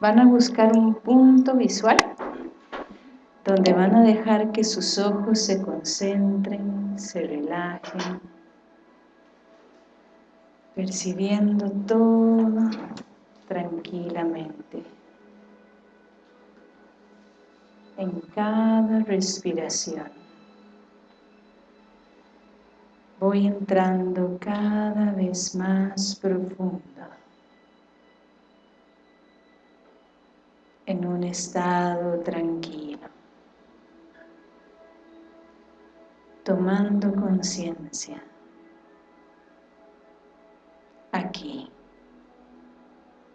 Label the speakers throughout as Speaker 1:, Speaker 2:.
Speaker 1: van a buscar un punto visual donde van a dejar que sus ojos se concentren, se relajen, percibiendo todo tranquilamente. En cada respiración voy entrando cada vez más profundo en un estado tranquilo, tomando conciencia aquí,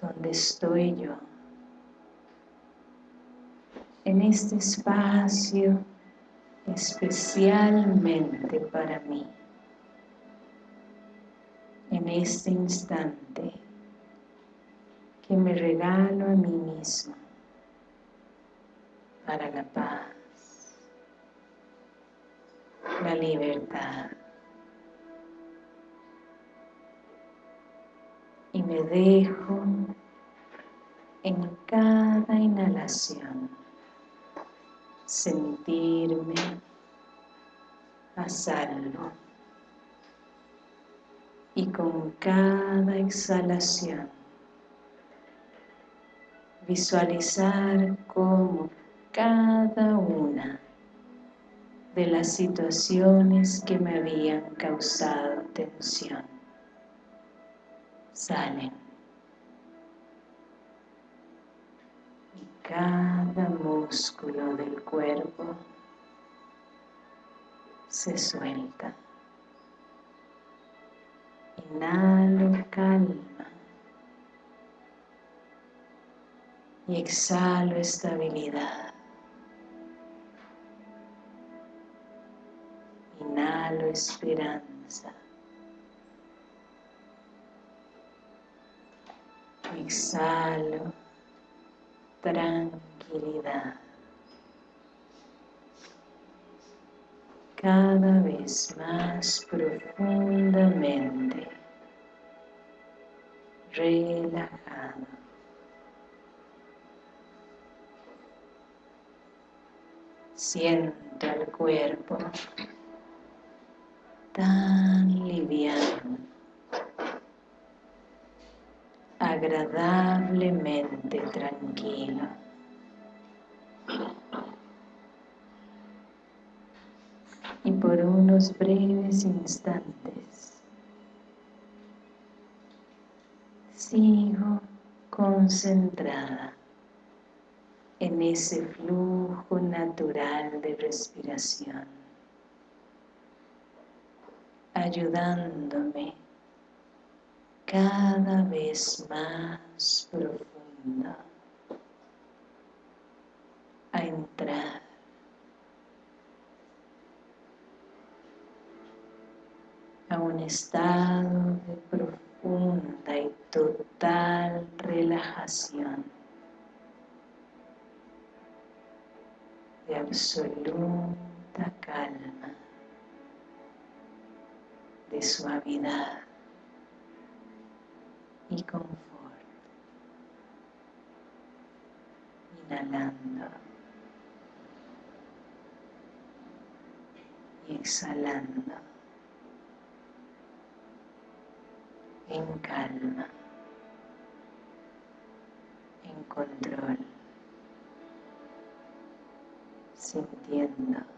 Speaker 1: donde estoy yo, en este espacio especialmente para mí, en este instante que me regalo a mí mismo para la paz, la libertad. Y me dejo en cada inhalación sentirme a salvo y con cada exhalación visualizar cómo cada una de las situaciones que me habían causado tensión. Salen. Y cada músculo del cuerpo se suelta. Inhalo calma. Y exhalo estabilidad inhalo esperanza. Exhalo tranquilidad. Cada vez más profundamente relajado. Siento el cuerpo tan liviano, agradablemente tranquilo. Y por unos breves instantes sigo concentrada en ese flujo natural de respiración ayudándome cada vez más profundo a entrar. A un estado de profunda y total relajación, de absoluta calma suavidad y confort. Inhalando y exhalando en calma, en control, sintiendo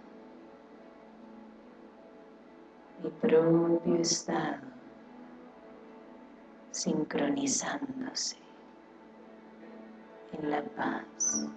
Speaker 1: mi propio estado sincronizándose en la paz.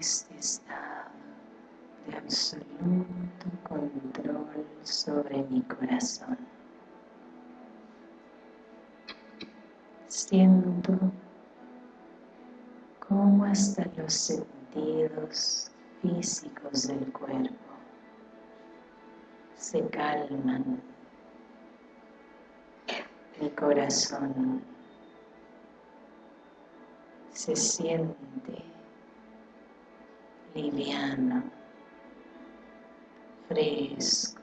Speaker 1: Este estado de absoluto control sobre mi corazón. Siento cómo hasta los sentidos físicos del cuerpo se calman. Mi corazón se siente liviano, fresco,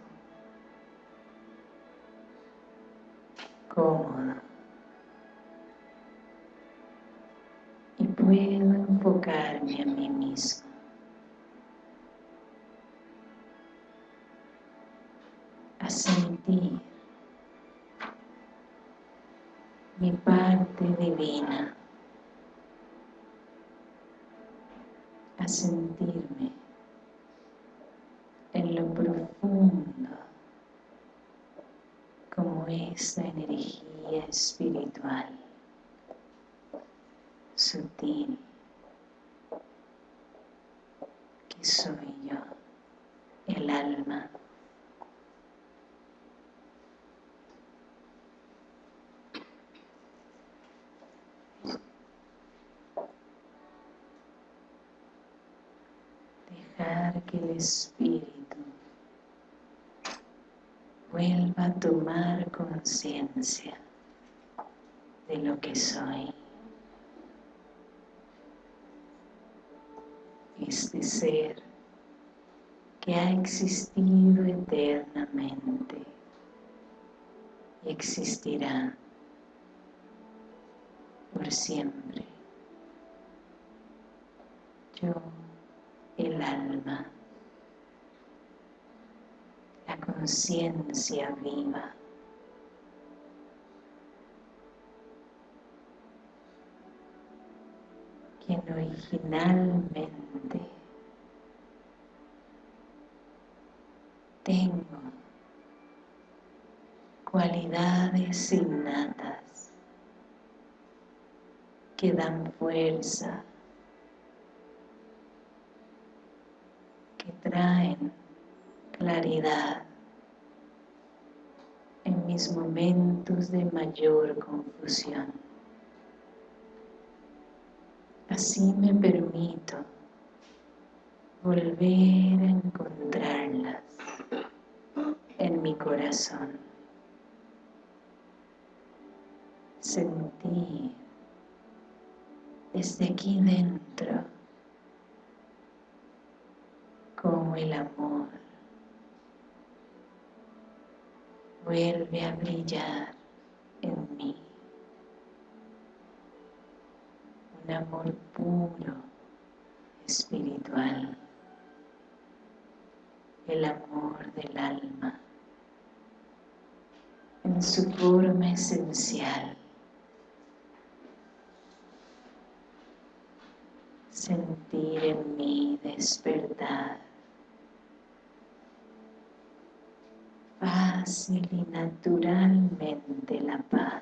Speaker 1: cómodo. Y puedo enfocarme a mí mismo. A sentir mi parte divina sentirme en lo profundo como esa energía espiritual sutil que soy yo, el alma el espíritu vuelva a tomar conciencia de lo que soy. Este ser que ha existido eternamente y existirá por siempre. Yo el alma, la conciencia viva. quien originalmente tengo cualidades innatas que dan fuerza traen claridad en mis momentos de mayor confusión. Así me permito volver a encontrarlas en mi corazón. Sentir desde aquí dentro como el amor vuelve a brillar en mí. Un amor puro, espiritual, el amor del alma, en su forma esencial. Sentir en mí despertar fácil y naturalmente la paz.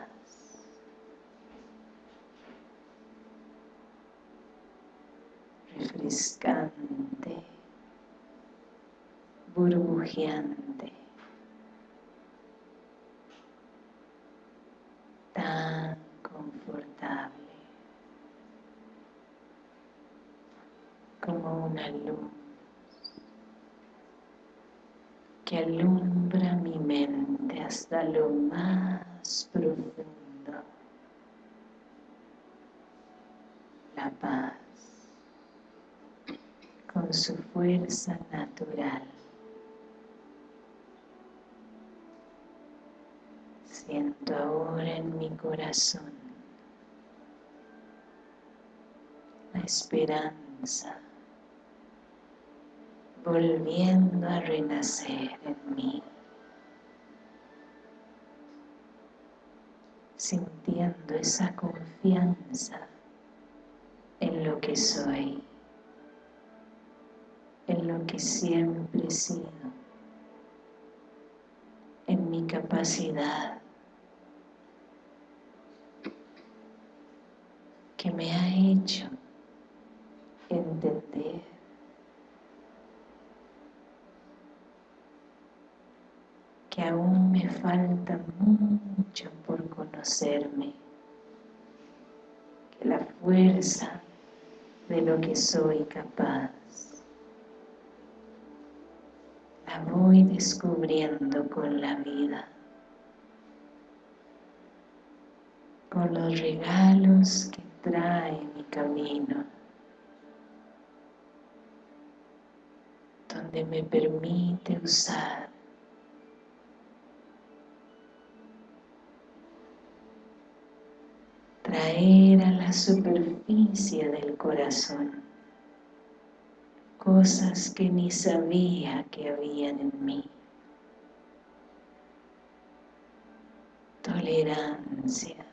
Speaker 1: refrescante, burbujeante, tan confortable como una luz que mente hasta lo más profundo. La paz con su fuerza natural. Siento ahora en mi corazón la esperanza volviendo a renacer en mí, sintiendo esa confianza en lo que soy, en lo que siempre he sido, en mi capacidad que me ha hecho entender falta mucho por conocerme, que la fuerza de lo que soy capaz la voy descubriendo con la vida, con los regalos que trae mi camino. donde me permite usar traer a la superficie del corazón cosas que ni sabía que habían en mí. Tolerancia,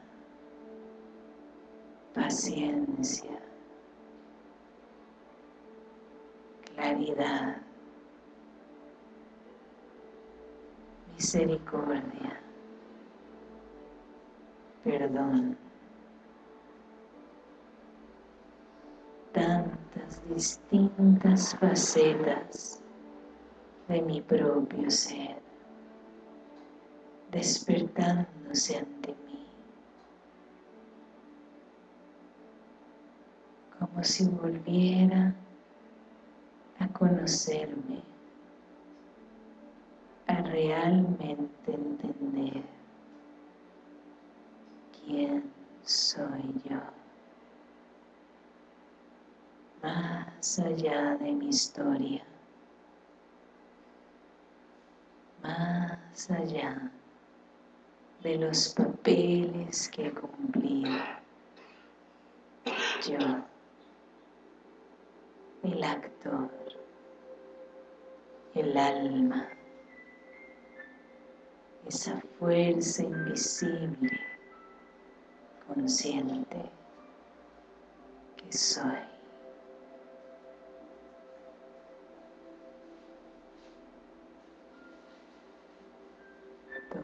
Speaker 1: paciencia, claridad, misericordia, perdón. Distintas facetas de mi propio ser despertándose ante mí como si volviera a conocerme realmente entender quién soy yo, más allá de mi historia, más allá de los papeles que he cumplido. Yo, el actor, el alma, esa fuerza invisible, consciente que soy.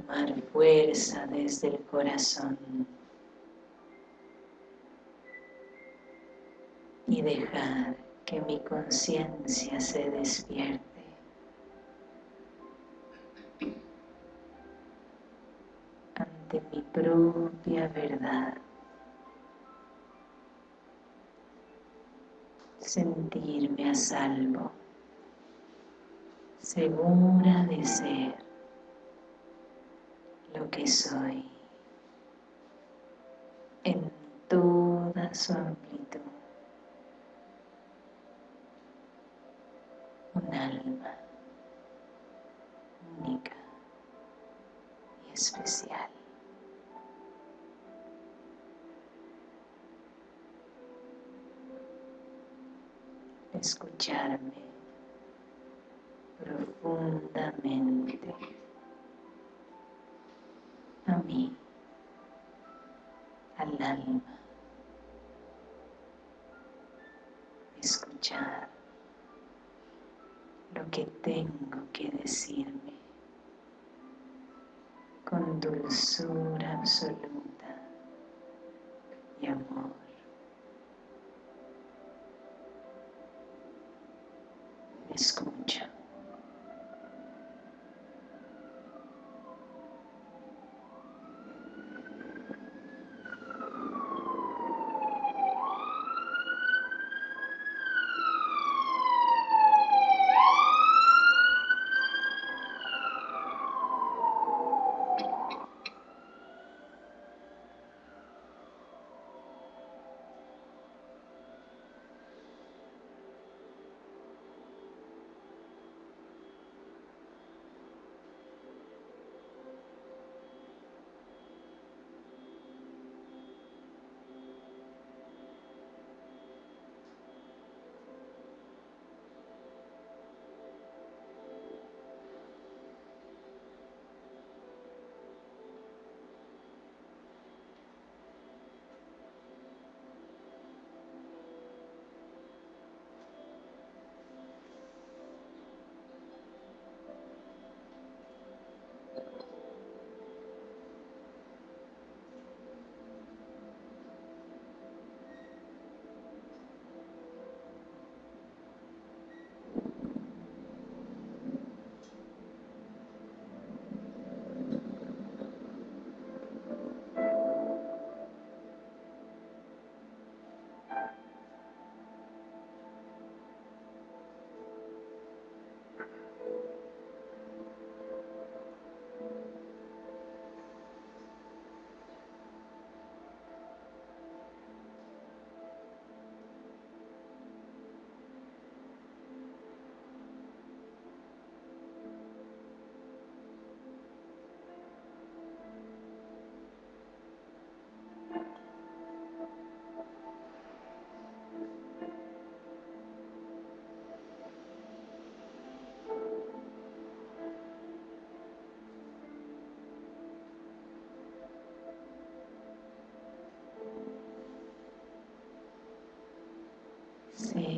Speaker 1: Tomar fuerza desde el corazón y dejar que mi conciencia se despierte. de mi propia verdad. Sentirme a salvo, segura de ser lo que soy en toda su amplitud. Un alma única y especial. escucharme profundamente mí, al alma, escuchar lo que tengo que decirme con dulzura absoluta y amor. escucha.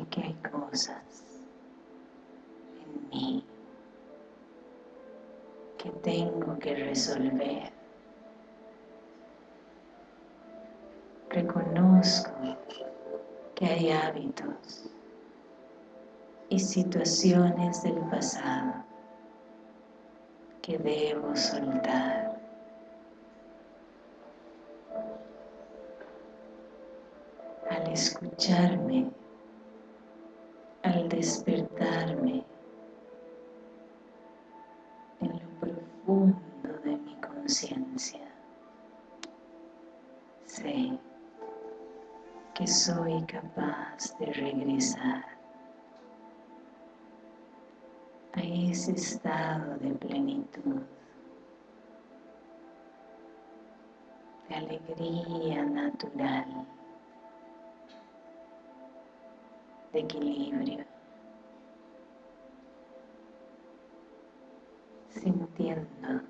Speaker 1: Que hay cosas en mí que tengo que resolver. Reconozco que hay hábitos y situaciones del pasado que debo soltar. Al escucharme, despertarme en lo profundo de mi conciencia, sé que soy capaz de regresar a ese estado de plenitud, de alegría natural, de equilibrio, sintiendo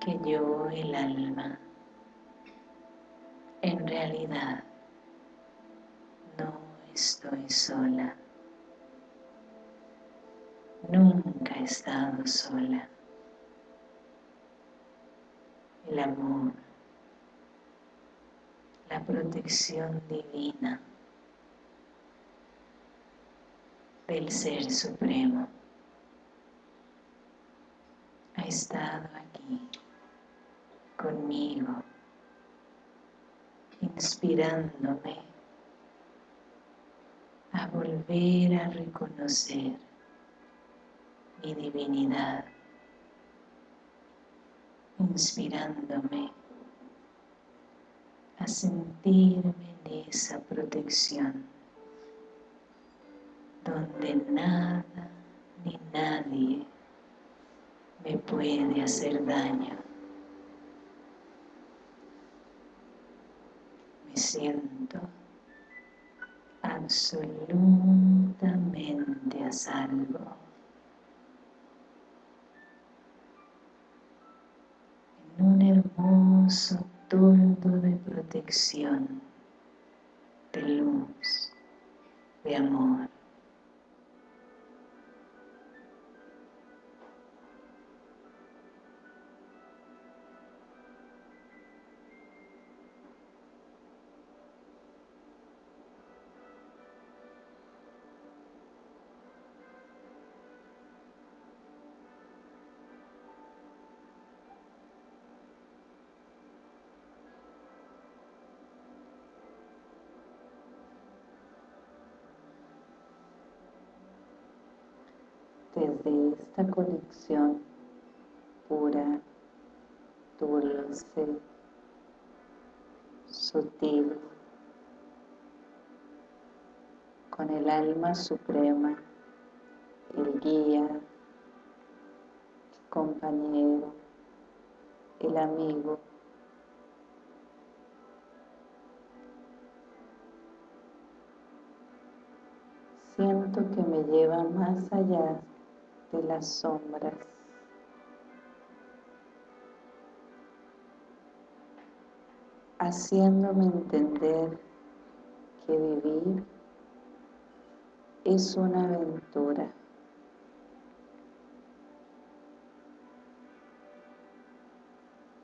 Speaker 1: que yo, el alma, en realidad no estoy sola. Nunca he estado sola. El amor, la protección divina del Ser Supremo estado aquí conmigo, inspirándome a volver a reconocer mi divinidad, inspirándome a sentirme en esa protección donde nada ni nadie me puede hacer daño. Me siento absolutamente a salvo. un hermoso toldo de protección, de luz, de amor. Esta conexión pura, dulce, sutil, con el alma suprema, el guía, el compañero, el amigo, siento que me lleva más allá de las sombras. haciéndome entender que vivir es una aventura.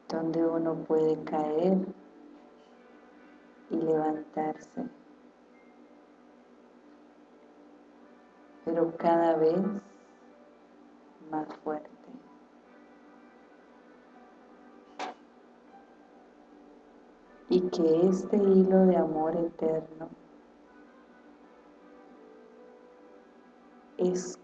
Speaker 1: donde uno puede caer y levantarse. Pero cada vez más fuerte. Y que este hilo de amor eterno es.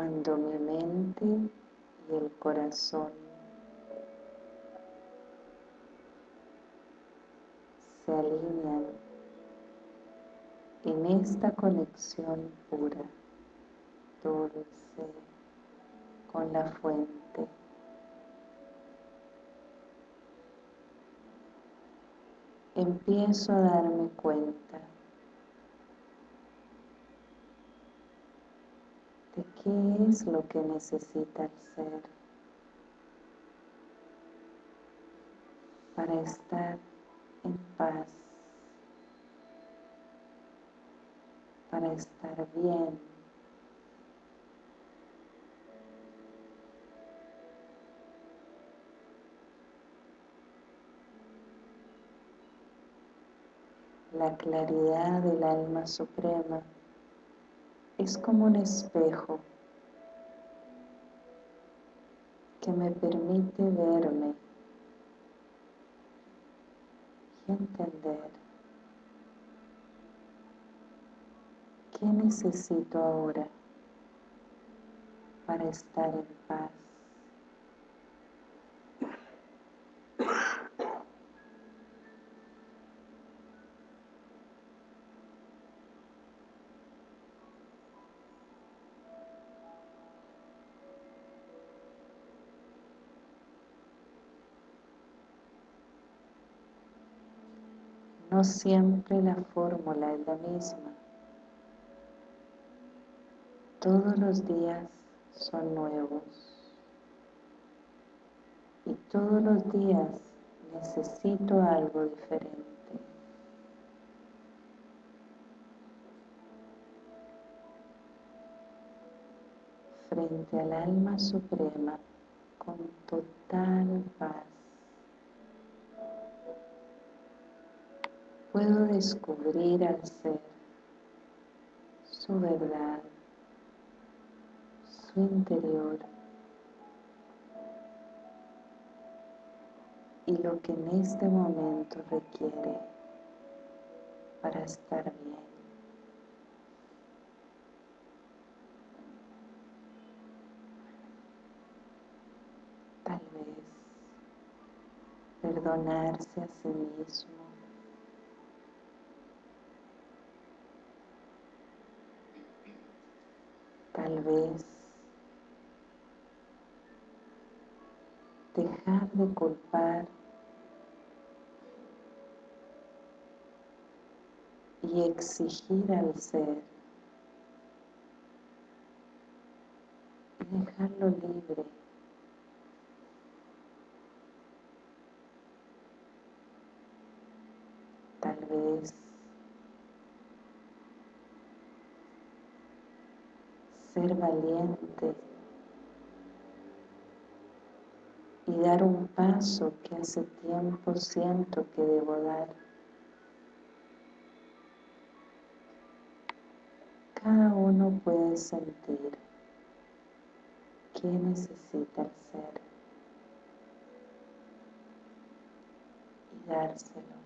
Speaker 1: Cuando mi mente y el corazón se alinean en esta conexión pura, dulce, con la fuente. Empiezo a darme cuenta de qué es lo que necesita el ser para estar en paz, para estar bien. La claridad del alma suprema es como un espejo que me permite verme y entender qué necesito ahora para estar en paz. No siempre la fórmula es la misma. Todos los días son nuevos. Y todos los días necesito algo diferente. Frente al alma suprema con total paz. Puedo descubrir al ser su verdad, su interior y lo que en este momento requiere para estar bien. Tal vez perdonarse a sí mismo tal vez dejar de culpar y exigir al ser y dejarlo libre. Tal vez ser valiente y dar un paso que hace tiempo siento que debo dar. Cada uno puede sentir qué necesita el ser y dárselo.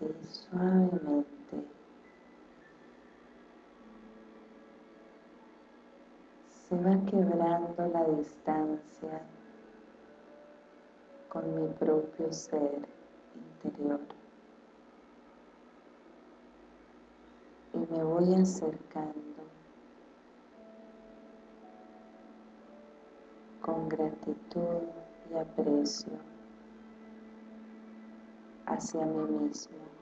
Speaker 2: Suavemente se va quebrando la distancia con mi propio ser interior. Y me voy acercando con gratitud y aprecio hacia mí mismo.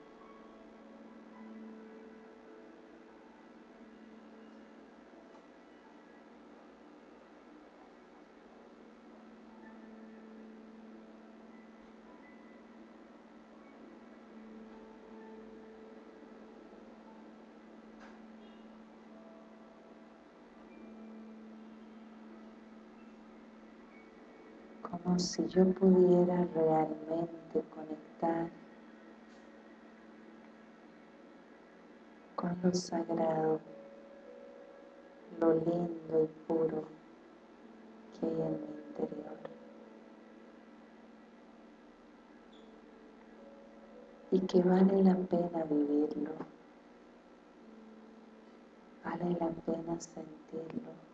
Speaker 2: Como si yo pudiera realmente conectar con lo sagrado, lo lindo y puro que hay en mi interior. Y que vale la pena vivirlo, vale la pena sentirlo.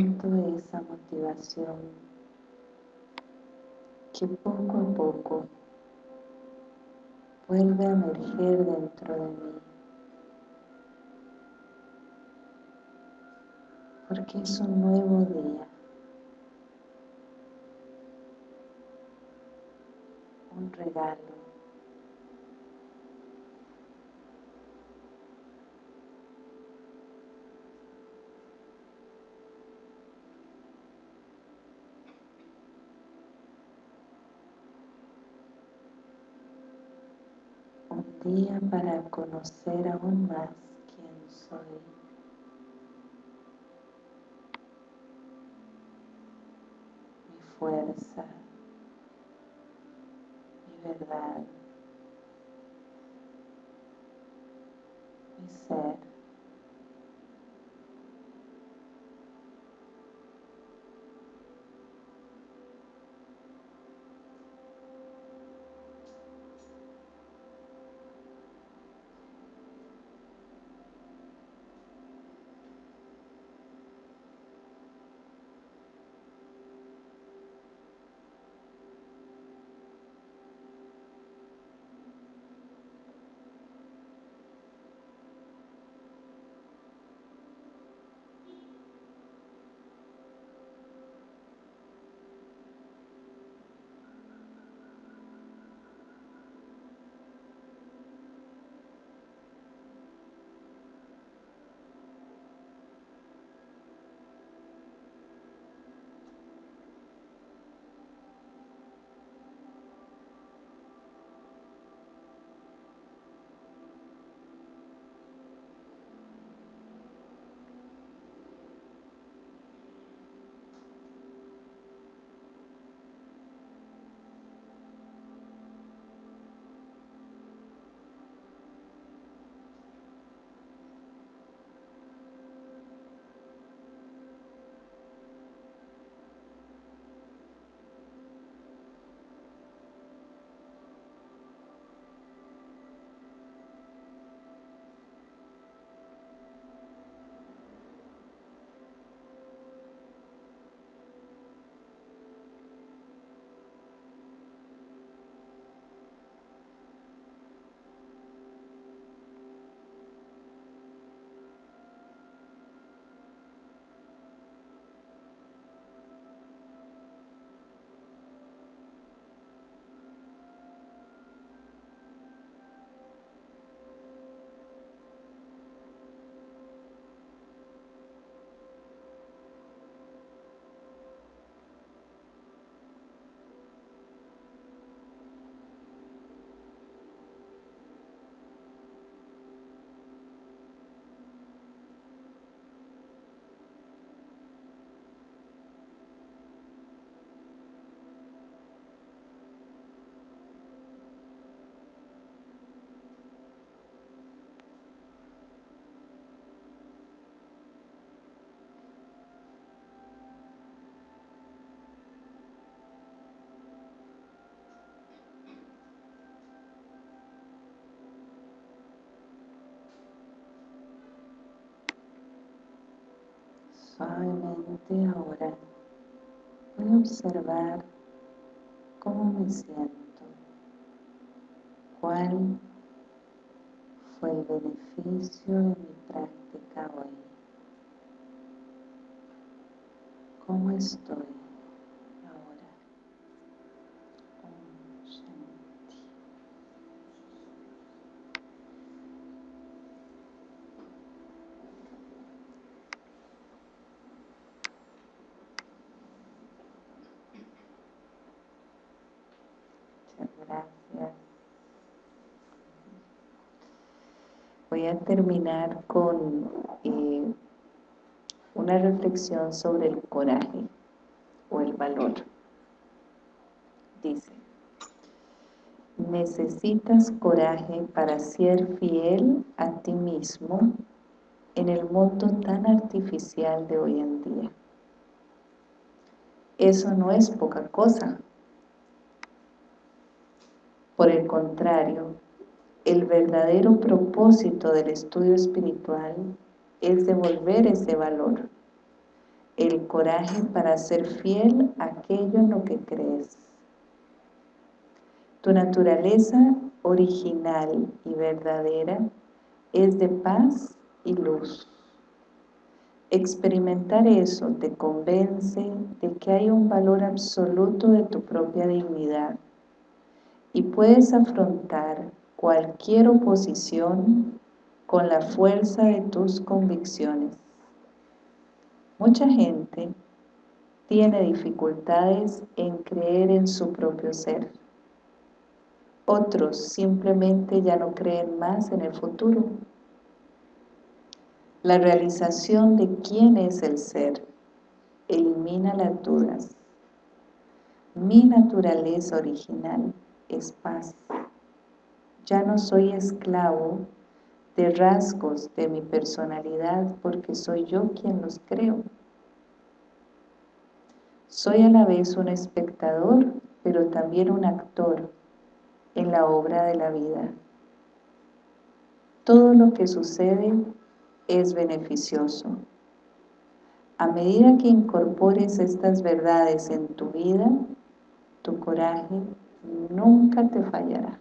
Speaker 2: Siento esa motivación que poco a poco vuelve a emerger dentro de mí. Porque es un nuevo día. Un regalo. Para conocer aún más quién soy. Suavemente ahora. Voy a observar cómo me siento, cuál fue el beneficio de mi práctica hoy, cómo estoy. Voy a terminar con eh, una reflexión sobre el coraje o el valor. Dice, necesitas coraje para ser fiel a ti mismo en el mundo tan artificial de hoy en día. Eso no es poca cosa. Por el contrario, el verdadero propósito del estudio espiritual es devolver ese valor, el coraje para ser fiel a aquello en lo que crees. Tu naturaleza original y verdadera es de paz y luz. Experimentar eso te convence de que hay un valor absoluto de tu propia dignidad y puedes afrontar cualquier oposición con la fuerza de tus convicciones. Mucha gente tiene dificultades en creer en su propio ser. Otros simplemente ya no creen más en el futuro. La realización de quién es el ser elimina las dudas. Mi naturaleza original es paz. Ya no soy esclavo de rasgos de mi personalidad porque soy yo quien los creo. Soy a la vez un espectador, pero también un actor en la obra de la vida. Todo lo que sucede es beneficioso. A medida que incorpores estas verdades en tu vida, tu coraje nunca te fallará.